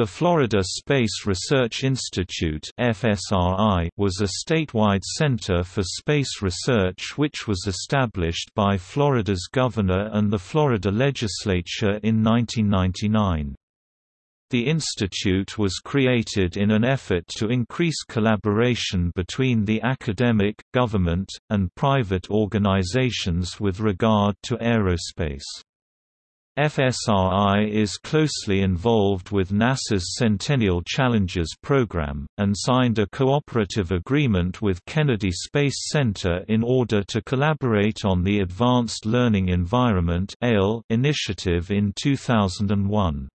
The Florida Space Research Institute was a statewide center for space research which was established by Florida's governor and the Florida legislature in 1999. The institute was created in an effort to increase collaboration between the academic, government, and private organizations with regard to aerospace. FSRI is closely involved with NASA's Centennial Challenges program, and signed a cooperative agreement with Kennedy Space Center in order to collaborate on the Advanced Learning Environment initiative in 2001.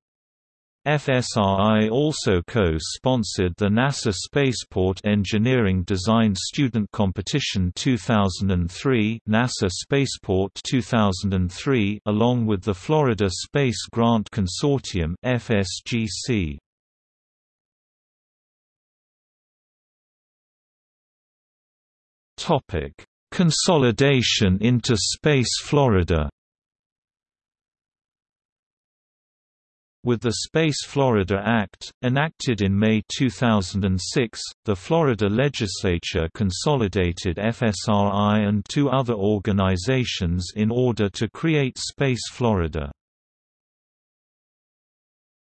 FSRI also co-sponsored the NASA Spaceport Engineering Design Student Competition 2003 NASA Spaceport 2003 along with the Florida Space Grant Consortium FSGC. Topic: Consolidation into Space Florida With the Space Florida Act, enacted in May 2006, the Florida legislature consolidated FSRI and two other organizations in order to create Space Florida.